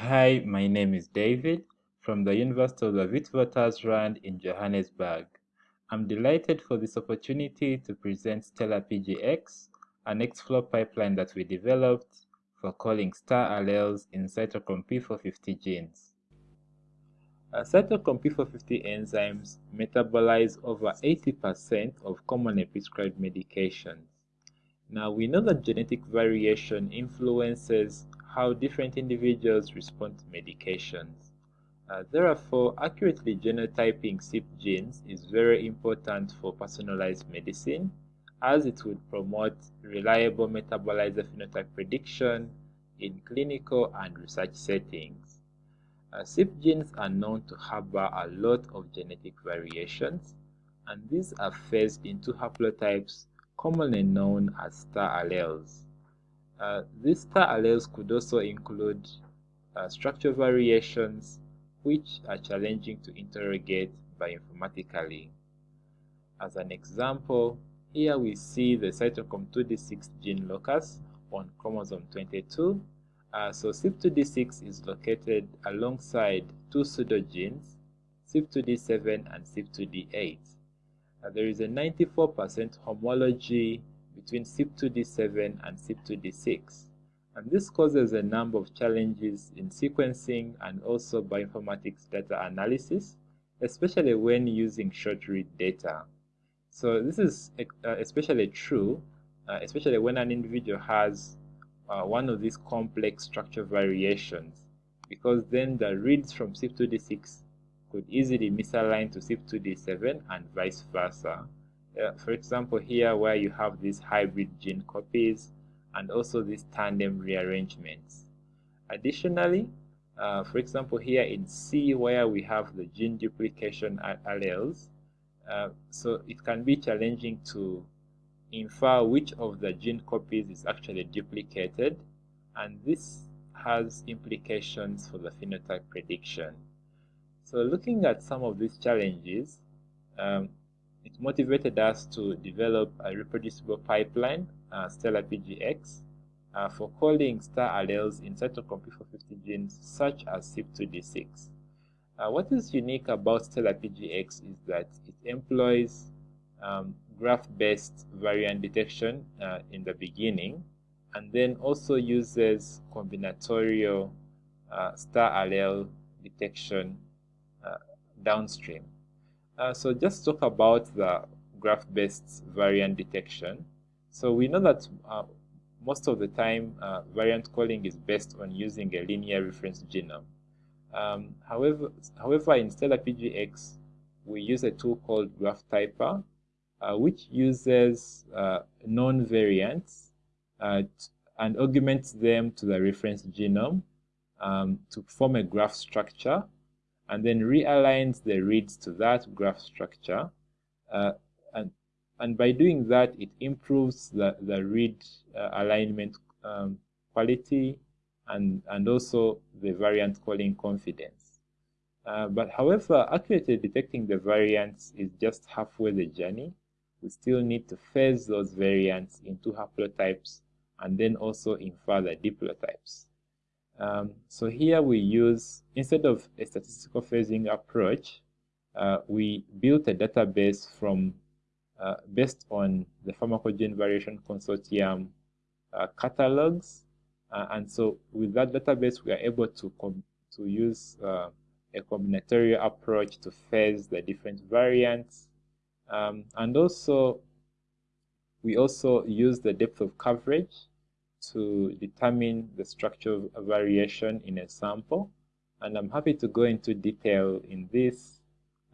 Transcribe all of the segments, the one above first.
Hi, my name is David from the University of the Witwatersrand in Johannesburg. I'm delighted for this opportunity to present Stellar PGX, a Nextflow pipeline that we developed for calling star alleles in cytochrome P450 genes. Uh, cytochrome P450 enzymes metabolize over 80% of commonly prescribed medications. Now we know that genetic variation influences how different individuals respond to medications. Uh, therefore, accurately genotyping CYP genes is very important for personalized medicine as it would promote reliable metabolizer phenotype prediction in clinical and research settings. Uh, CYP genes are known to harbor a lot of genetic variations, and these are phased into haplotypes commonly known as star alleles. Uh, these star alleles could also include uh, structure variations which are challenging to interrogate bioinformatically. As an example, here we see the cytochrome 2d6 gene locus on chromosome 22. Uh, so CYP2D6 is located alongside two pseudogenes, CYP2D7 and CYP2D8 uh, there is a 94% homology between CYP2D7 and CYP2D6. And this causes a number of challenges in sequencing and also bioinformatics data analysis, especially when using short-read data. So this is uh, especially true, uh, especially when an individual has uh, one of these complex structure variations, because then the reads from CYP2D6 could easily misalign to CYP2D7 and vice versa. Uh, for example, here where you have these hybrid gene copies and also these tandem rearrangements. Additionally, uh, for example, here in C where we have the gene duplication alleles, uh, so it can be challenging to infer which of the gene copies is actually duplicated, and this has implications for the phenotype prediction. So looking at some of these challenges, um, it motivated us to develop a reproducible pipeline, uh, Stellar PGX, uh, for calling star alleles in cytochrome P450 genes such as CYP2D6. Uh, what is unique about Stellar PGX is that it employs um, graph-based variant detection uh, in the beginning and then also uses combinatorial uh, star allele detection downstream. Uh, so just talk about the graph-based variant detection. So we know that uh, most of the time uh, variant calling is based on using a linear reference genome. Um, however, however, in Stellar PGX, we use a tool called GraphTyper, uh, which uses uh, known variants uh, and augments them to the reference genome um, to form a graph structure and then realigns the reads to that graph structure. Uh, and, and by doing that, it improves the, the read uh, alignment um, quality and, and also the variant calling confidence. Uh, but however, accurately detecting the variants is just halfway the journey. We still need to phase those variants into haplotypes and then also infer the diplotypes. Um, so here we use, instead of a statistical phasing approach, uh, we built a database from uh, based on the Pharmacogene Variation Consortium uh, catalogs. Uh, and so with that database, we are able to, to use uh, a combinatorial approach to phase the different variants. Um, and also, we also use the depth of coverage to determine the structure variation in a sample. And I'm happy to go into detail in this.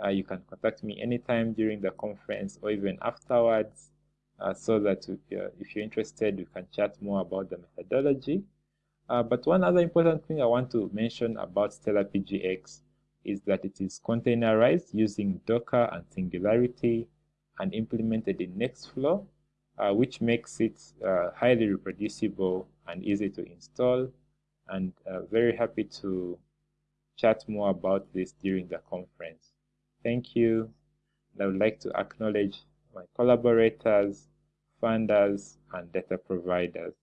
Uh, you can contact me anytime during the conference or even afterwards uh, so that uh, if you're interested, you can chat more about the methodology. Uh, but one other important thing I want to mention about Stellar PGX is that it is containerized using Docker and Singularity and implemented in Nextflow uh, which makes it uh, highly reproducible and easy to install. And uh, very happy to chat more about this during the conference. Thank you. And I would like to acknowledge my collaborators, funders, and data providers.